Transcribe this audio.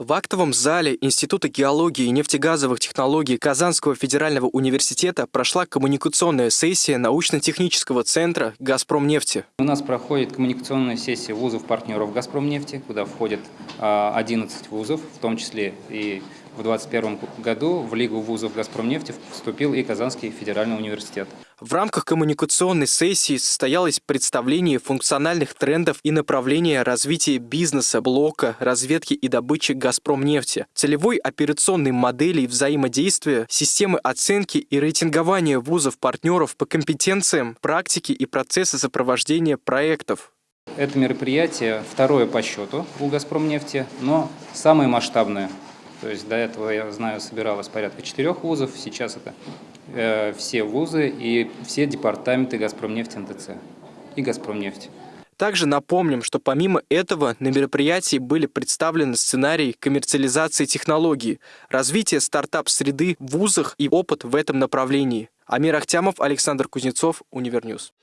В актовом зале Института геологии и нефтегазовых технологий Казанского федерального университета прошла коммуникационная сессия научно-технического центра «Газпромнефти». У нас проходит коммуникационная сессия вузов-партнеров «Газпромнефти», куда входят 11 а, вузов, в том числе и в 2021 году в Лигу вузов «Газпромнефти» вступил и Казанский федеральный университет. В рамках коммуникационной сессии состоялось представление функциональных трендов и направления развития бизнеса, блока, разведки и добычи «Газпромнефти», целевой операционной модели взаимодействия, системы оценки и рейтингования вузов-партнеров по компетенциям, практике и процессы сопровождения проектов. Это мероприятие второе по счету у «Газпромнефти», но самое масштабное. То есть до этого, я знаю, собиралось порядка четырех вузов, сейчас это э, все вузы и все департаменты «Газпромнефть» НТЦ и «Газпромнефть». Также напомним, что помимо этого на мероприятии были представлены сценарии коммерциализации технологий, развитие стартап-среды в вузах и опыт в этом направлении. Амир Ахтямов, Александр Кузнецов, Univer News.